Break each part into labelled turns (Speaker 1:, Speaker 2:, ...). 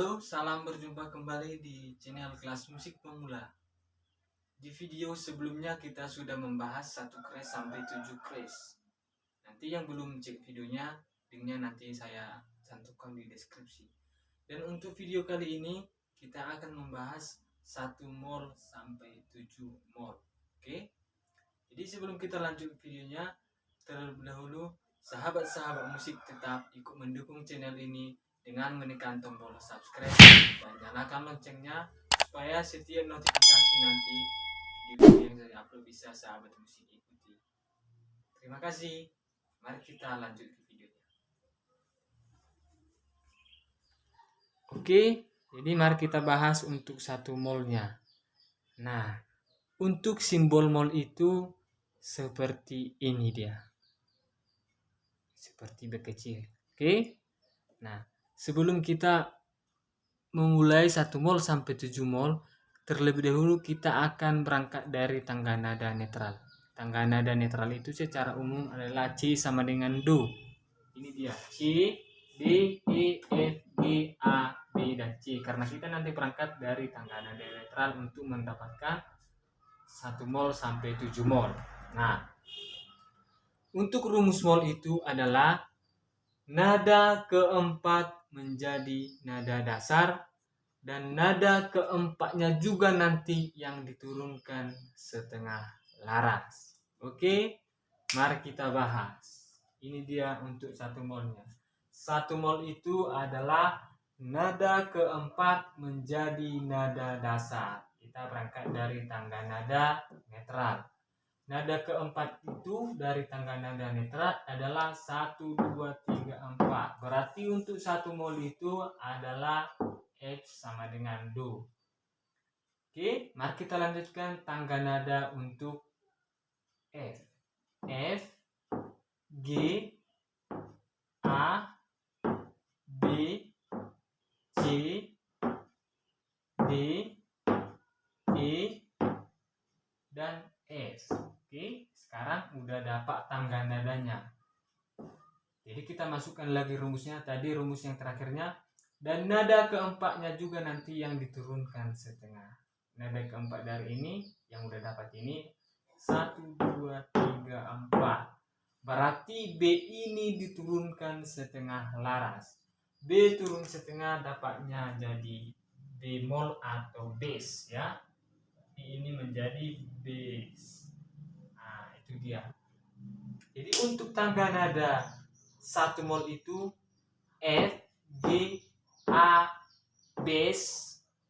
Speaker 1: Halo, salam berjumpa kembali di channel kelas musik pemula. Di video sebelumnya kita sudah membahas satu kres sampai tujuh kres. Nanti yang belum cek videonya, linknya nanti saya cantumkan di deskripsi. Dan untuk video kali ini kita akan membahas satu mol sampai tujuh mol. Oke? Jadi sebelum kita lanjut videonya, terlebih dahulu sahabat-sahabat musik tetap ikut mendukung channel ini dengan menekan tombol subscribe dan nyalakan loncengnya supaya setiap notifikasi nanti video yang saya upload bisa sahabat musik ikuti. Terima kasih. Mari kita lanjut ke videonya. Oke, jadi mari kita bahas untuk satu molnya. Nah, untuk simbol mol itu seperti ini dia. Seperti B kecil. Oke? Nah, sebelum kita memulai satu mol sampai tujuh mol, terlebih dahulu kita akan berangkat dari tangga nada netral. Tangga nada netral itu secara umum adalah C sama dengan Do. Ini dia C, D, E, F, G, A, B, dan C. Karena kita nanti berangkat dari tangga nada netral untuk mendapatkan satu mol sampai tujuh mol. Nah, untuk rumus mol itu adalah nada keempat menjadi nada dasar dan nada keempatnya juga nanti yang diturunkan setengah laras. Oke, mari kita bahas. Ini dia untuk satu molnya. Satu mol itu adalah nada keempat menjadi nada dasar. Kita berangkat dari tangga nada netral. Nada keempat itu dari tangga nada netral adalah 1, 2, 3, 4. Berarti untuk satu mol itu adalah F sama dengan Do. Oke, mari kita lanjutkan tangga nada untuk F. F, G, A, B, C, D, E, dan S. Oke, sekarang udah dapat tangga nadanya. Jadi kita masukkan lagi rumusnya. Tadi rumus yang terakhirnya. Dan nada keempatnya juga nanti yang diturunkan setengah. Nada keempat dari ini, yang udah dapat ini. satu dua tiga empat Berarti B ini diturunkan setengah laras. B turun setengah dapatnya jadi bemol atau bass ya. Ini menjadi bass itu jadi untuk tangga nada satu mol itu F G A bass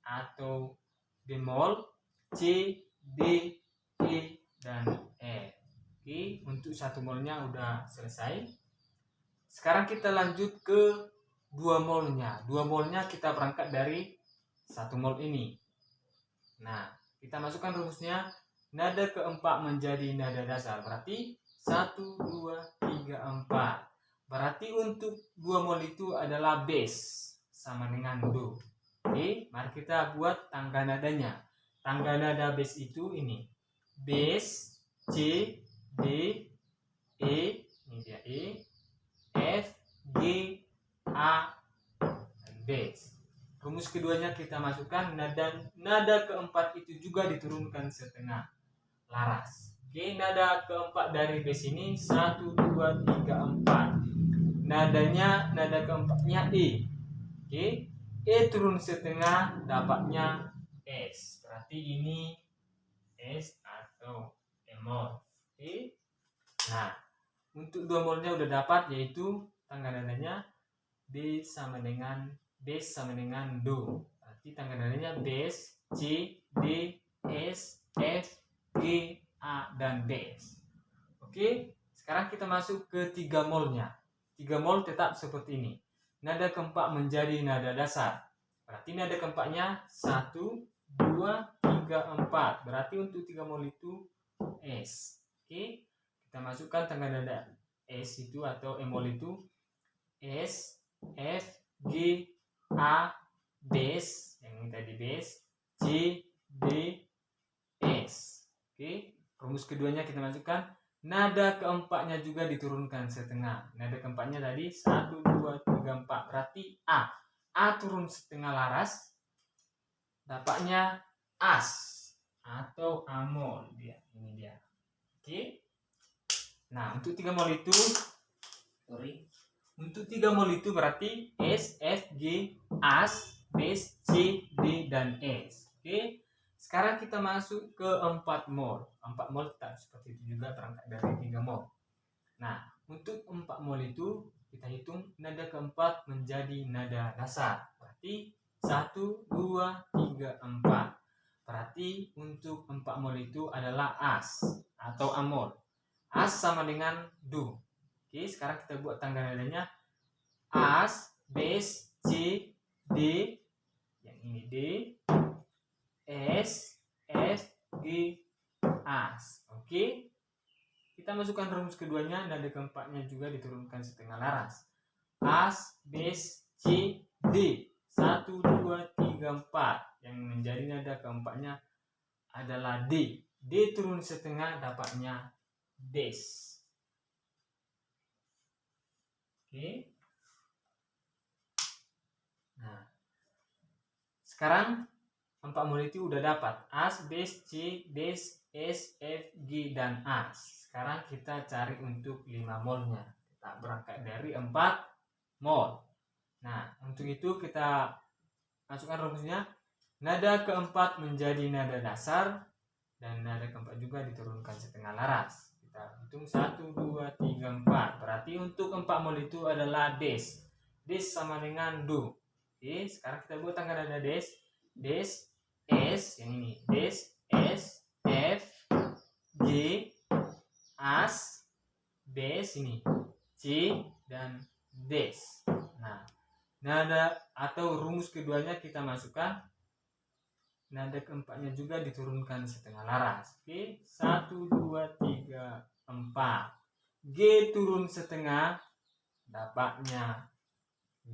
Speaker 1: atau bemol C D E dan E. Oke untuk satu molnya udah selesai. Sekarang kita lanjut ke dua molnya dua molnya kita berangkat dari satu mol ini. Nah kita masukkan rumusnya nada keempat menjadi nada dasar. Berarti satu dua tiga empat. Berarti untuk dua mol itu adalah bass sama dengan do. Oke mari kita buat tangga nadanya. Tangga nada bass itu ini. Bass C D E ini dia E F G A dan bass rumus keduanya kita masukkan. Nada nada keempat itu juga diturunkan setengah laras. Oke, nada keempat dari bass ini 1 2 3 4. Nadanya nada keempatnya E. Oke. E turun setengah dapatnya S. Berarti ini S atau emol. Oke. Nah, untuk dua molnya udah dapat yaitu tangga nadanya B sama dengan bass sama dengan do. Berarti tangga nadanya bass, C, D, S, F, G, A, dan B. Oke, sekarang kita masuk ke tiga molnya. Tiga mol tetap seperti ini. Nada keempat menjadi nada dasar. Berarti nada keempatnya satu, dua, tiga, empat. Berarti untuk tiga mol itu S. Oke, kita masukkan tangga nada S itu atau emol itu S, F, G, A, bass, yang tadi bass, C, D, S. Oke, rumus keduanya kita masukkan. Nada keempatnya juga diturunkan setengah. Nada keempatnya tadi 1, 2, 3, 4. Berarti A. A turun setengah laras dapatnya as atau amol dia ini dia oke nah untuk tiga mol itu sorry untuk tiga mol itu berarti S F G as base C D dan S oke sekarang kita masuk ke 4 mol 4 mol tak seperti itu juga berangkat dari 3 mol nah untuk 4 mol itu kita hitung nada keempat menjadi nada dasar. Berarti 1 2 3 4 berarti untuk 4 mol itu adalah as atau amol. As sama dengan do oke sekarang kita buat tangga nadanya. As base C D. Yang ini D S F G As. Oke. Kita masukkan rumus keduanya nada keempatnya juga diturunkan setengah laras. As base C D. Satu dua tiga empat. Yang menjadi nada keempatnya adalah D. D turun setengah dapatnya Des oke. Nah sekarang empat mol itu udah dapat. As base c base s f g dan as. Sekarang kita cari untuk 5 molnya kita berangkat dari 4 mol nah untuk itu kita masukkan rumusnya. Nada keempat menjadi nada dasar dan nada keempat juga diturunkan setengah laras. Kita hitung 1 2 3 4 berarti untuk 4 mol itu adalah des des sama dengan do. Oke sekarang kita buat tangga nada des des S yang ini. Des S F G As Bes ini. C dan Des. Nah nada atau rumus keduanya kita masukkan. Nada keempatnya juga diturunkan setengah laras. Oke satu dua tiga empat. G turun setengah dapatnya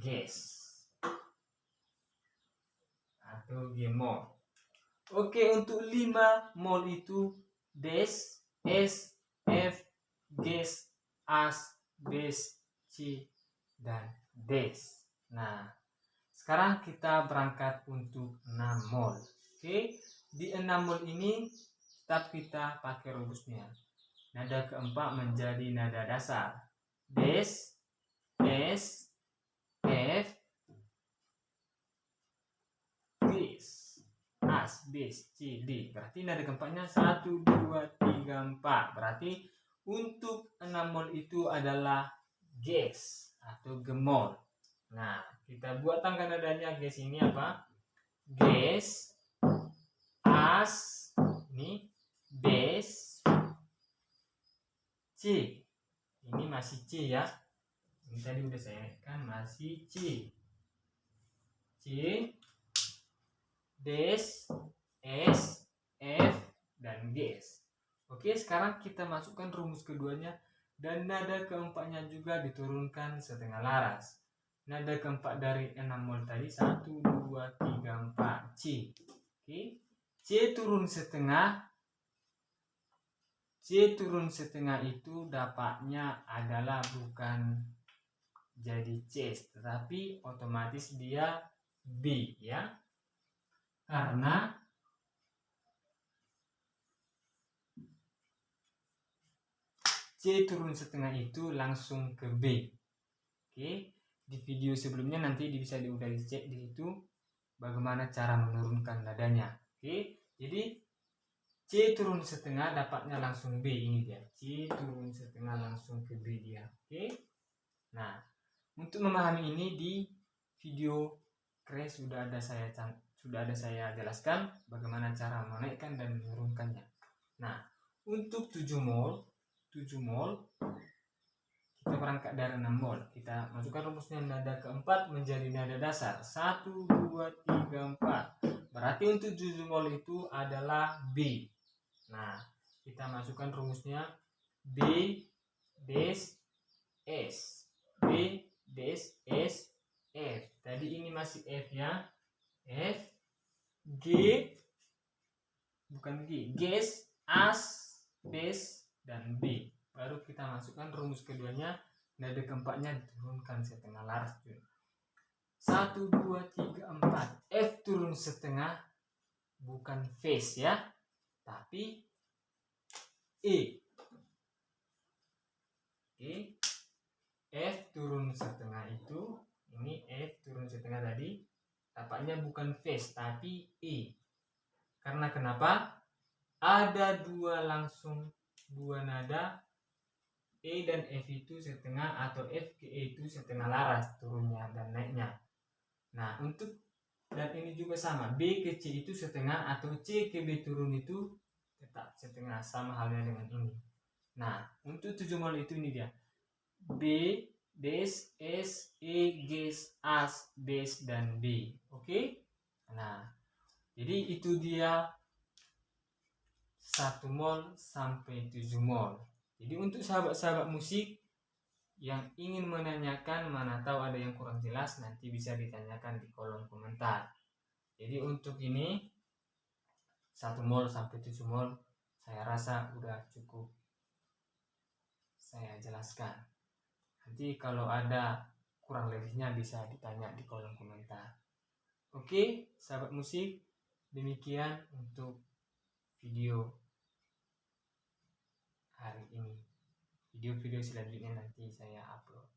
Speaker 1: ges. Atau gemol Oke, untuk 5 mol itu des, s, f, ges, as, bes, c, dan des. Nah, sekarang kita berangkat untuk 6 mol. Oke, di 6 mol ini tetap kita pakai rumusnya. Nada keempat menjadi nada dasar. Des, s, f, as, bis, c, d. Berarti nada keempatnya 1, 2, 3, 4. Berarti untuk 6 mol itu adalah gas atau gemol. Nah, kita buat tangga nadanya gas ini apa? Gas, as, ini, base, c. Ini masih c ya. Ini tadi udah saya kan masih c. C, Des, S, F, dan Gs. Oke, sekarang kita masukkan rumus keduanya dan nada keempatnya juga diturunkan setengah laras. Nada keempat dari 6 mol tadi 1, 2, 3, 4, C. Oke, C turun setengah. C turun setengah itu dapatnya adalah bukan jadi C, tetapi otomatis dia B ya karena C turun setengah itu langsung ke B. Oke, di video sebelumnya nanti bisa udah dicek di situ bagaimana cara menurunkan nadanya. Oke, jadi C turun setengah dapatnya langsung B ini dia. C turun setengah langsung ke B dia. Oke. Nah, untuk memahami ini di video crash sudah ada saya sudah ada saya jelaskan bagaimana cara menaikkan dan menurunkannya. Nah, untuk 7 mol, 7 mol kita berangkat dari 6 mol. Kita masukkan rumusnya nada keempat menjadi nada dasar. 1 2 3 4. Berarti untuk 7 mol itu adalah B. Nah, kita masukkan rumusnya B des S. B des S F. Tadi ini masih F ya. F G bukan G, gas, as, base, dan B. Baru kita masukkan rumus keduanya, nada keempatnya diturunkan setengah laras. satu dua tiga empat. F turun setengah bukan face ya. Tapi E. Oke. F turun setengah itu ini F turun setengah tadi tampaknya bukan face tapi E. Karena kenapa? Ada dua langsung dua nada E dan F itu setengah atau F ke E itu setengah laras turunnya dan naiknya Nah, untuk dan ini juga sama. B ke C itu setengah atau C ke B turun itu tetap setengah sama halnya dengan ini. Nah, untuk tujuh mol itu ini dia. B, base, S, E, gas, As, base, dan B. Oke? Okay? Nah, jadi itu dia satu mol sampai tujuh mol. Jadi untuk sahabat-sahabat musik yang ingin menanyakan mana tahu ada yang kurang jelas nanti bisa ditanyakan di kolom komentar. Jadi untuk ini satu mol sampai tujuh mol saya rasa udah cukup saya jelaskan. Nanti kalau ada kurang lebihnya bisa ditanya di kolom komentar. Oke sahabat musik demikian untuk video hari ini. Video-video selanjutnya nanti saya upload